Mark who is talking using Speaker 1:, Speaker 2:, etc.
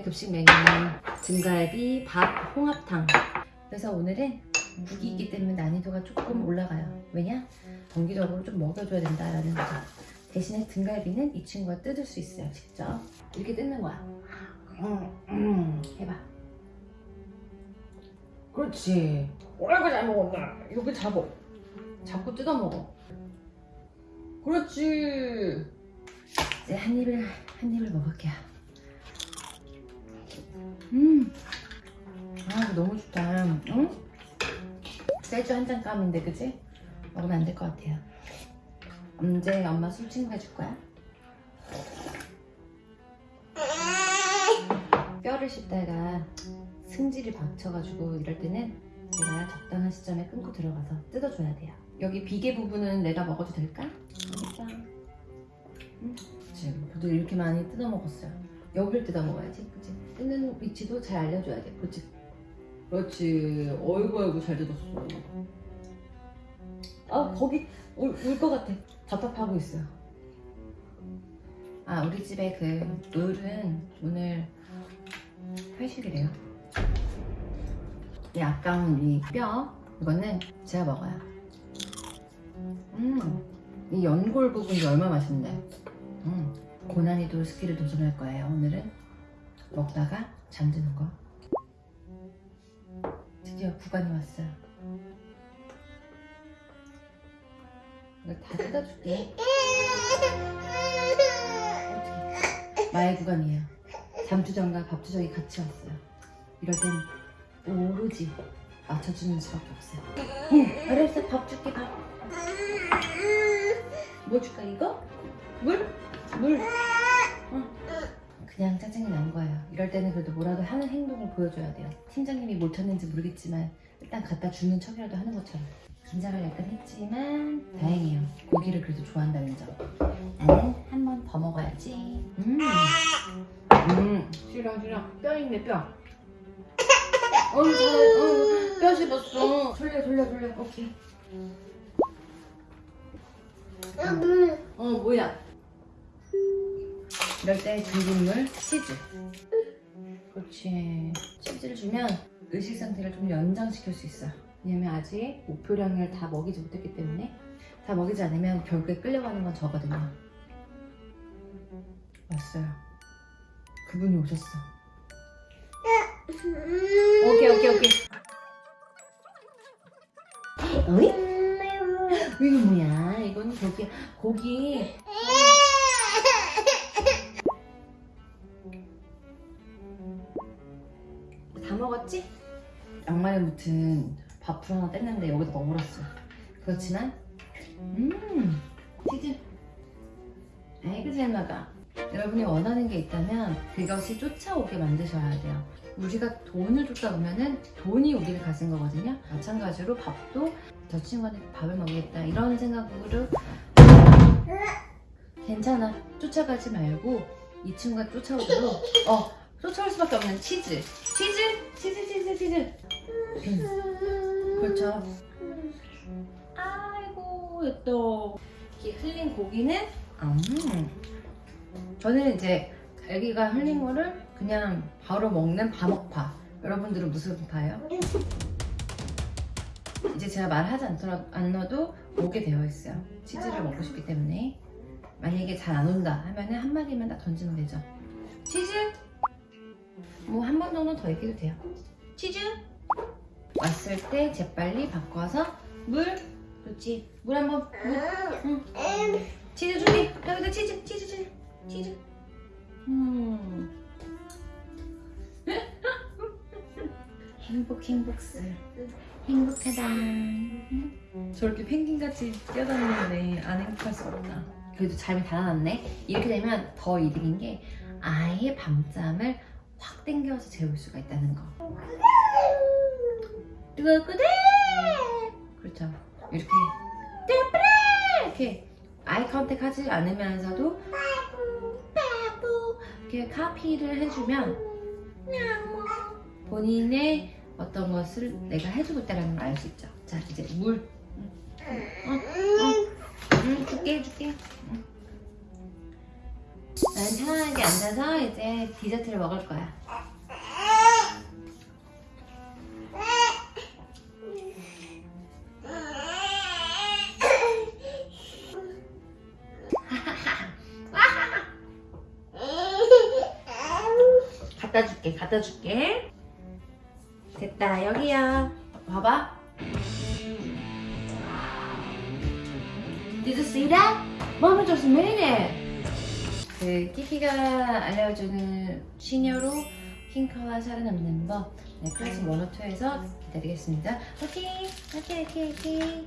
Speaker 1: 오늘의 급식 메뉴는 등갈비, 밥, 홍합탕. 그래서 오늘은 국이 있기 때문에 난이도가 조금 올라가요. 왜냐? 정기적으로 좀 먹여줘야 된다라는 거죠. 대신에 등갈비는 이 친구가 뜯을 수 있어요 직접. 이렇게 뜯는 거야. 음, 음, 해봐. 그렇지. 오라고 잘 먹었나 이렇게 잡어. 잡고 뜯어 먹어. 그렇지. 이제 한 입을 한 입을 먹을게요 음. 아, 너무 좋다. 응? 셀주 한잔 깜인데, 그지? 먹으면 안 될 것 같아요. 언제 엄마 술 친구 해줄 거야? 뼈를 씹다가 승질이 박쳐가지고 이럴 때는 내가 적당한 시점에 끊고 들어가서 뜯어줘야 돼요. 여기 비계 부분은 내가 먹어도 될까? 알겠어. 응? 지금 저도 이렇게 많이 뜯어 먹었어요. 여기를 뜯어 먹어야지, 그치? 뜯는 위치도 잘 알려줘야 돼, 그치? 그렇지. 어이구, 어이구, 잘 뜯었어. 아, 거기 울것 같아. 답답하고 있어요. 아, 우리 집에 그 을은 오늘 회식이래요. 이 아까운 이 뼈, 이거는 제가 먹어요. 음, 이 연골 부분이 얼마나 맛있는데. 음. 고난이도 스킬을 도전할 거예요. 오늘은 먹다가 잠드는 거. 드디어 구간이 왔어요. 이걸 다 뜯어줄게. 마의 구간이에요. 잠투정과 밥투정이 같이 왔어요. 이럴 땐 오로지 맞춰주는 수밖에 없어요. 응, 어렸을 밥 줄게 밥. 뭐 줄까 이거? 물? 물. 응. 그냥 짜증이 난 거예요. 이럴 때는 그래도 뭐라도 하는 행동을 보여줘야 돼요. 팀장님이 뭘 쳤는지 모르겠지만 일단 갖다 주는 척이라도 하는 것처럼. 긴장을 약간 했지만 다행이에요. 고기를 그래도 좋아한다는 점. 나는 한 번 더 먹어야지. 음. 음. 싫어 싫어. 뼈 있네 뼈. 어우 잘. 어, 뼈 씹었어. 돌려 돌려 돌려. 오케이. 어 뭐야? 이럴 때 준비물 치즈. 그렇지. 치즈를 주면 의식 상태를 좀 연장시킬 수 있어요. 왜냐면 아직 목표량을 다 먹이지 못했기 때문에. 다 먹이지 않으면 결국에 끌려가는 건 저거든요. 왔어요. 그분이 오셨어. 오케이 오케이 오케이. 어이? 이게 뭐야? 이건 고기 고기 먹었지? 양말에 묻은 밥풀 하나 뗐는데 여기다 넣어버렸어. 그렇지만 음 치즈. 아이고 잘 먹어 여러분이 원하는 게 있다면 그것이 쫓아오게 만드셔야 돼요. 우리가 돈을 줬다 보면은 돈이 우리를 가진 거거든요. 마찬가지로 밥도 저 친구한테 밥을 먹겠다 이런 생각으로. 괜찮아. 쫓아가지 말고 이 친구가 쫓아오도록 어 쫓아올 수밖에 없는 치즈 치즈? 치즈 치즈 치즈. 음. 그렇죠. 아이고 이렇게 흘린 고기는? 음. 저는 이제 애기가 흘린 거를 그냥 바로 먹는 바먹파. 여러분들은 무슨 파예요? 이제 제가 말하지 않더라도 오게 되어 있어요. 치즈를 먹고 싶기 때문에. 만약에 잘 안 온다 하면은 한 마디만 딱 던지면 되죠. 치즈 뭐 한 번 정도 더 얘기해도 돼요. 치즈. 왔을 때 재빨리 바꿔서 물. 그렇지. 물 한번 물. 응. 치즈 준비. 여기다 치즈 치즈 치즈 치즈. 음. 행복 행복스 행복하다. 저렇게 펭귄같이 뛰어다니는데 안 행복할 수 없다. 그래도 잠이 달아났네. 이렇게 되면 더 이득인 게 아예 밤잠을 확 땡겨서 재울 수가 있다는 거. 뜨거구대! 그렇죠. 이렇게. 이렇게 아이 컨택 하지 않으면서도 이렇게 카피를 해주면 본인의 어떤 것을 내가 해주고 있다는 걸 알 수 있죠. 자 이제 물. 어, 어. 응, 줄게 해줄게. 응. 난 편안하게 앉아서 이제 디저트를 먹을 거야 갖다 줄게 갖다 줄게 됐다 여기야 봐봐 Did you see that? Mommy just! 그 키키가 알려주는 시녀로 킹커와 살아남는 법 네, 클래스 102에서 기다리겠습니다. 오케이, 오케이, 오케이, 오케이.